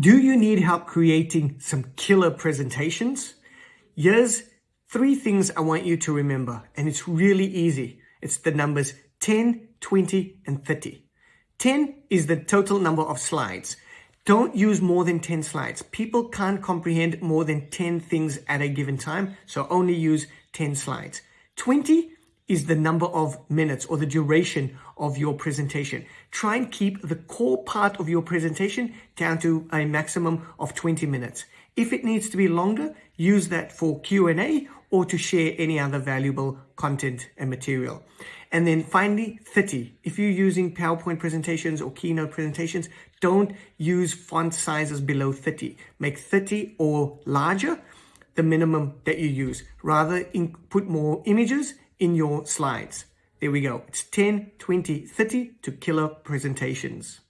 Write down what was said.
Do you need help creating some killer presentations? Here's three things I want you to remember, and it's really easy. It's the numbers 10, 20, and 30. 10 is the total number of slides. Don't use more than 10 slides. People can't comprehend more than 10 things at a given time, so only use 10 slides. 20 is the number of minutes or the duration of your presentation. Try and keep the core part of your presentation down to a maximum of 20 minutes. If it needs to be longer, use that for Q&A or to share any other valuable content and material. And then finally, 30. If you're using PowerPoint presentations or Keynote presentations, don't use font sizes below 30. Make 30 or larger the minimum that you use. Rather, put more images in your slides. There we go. It's 10, 20, 30 to killer presentations.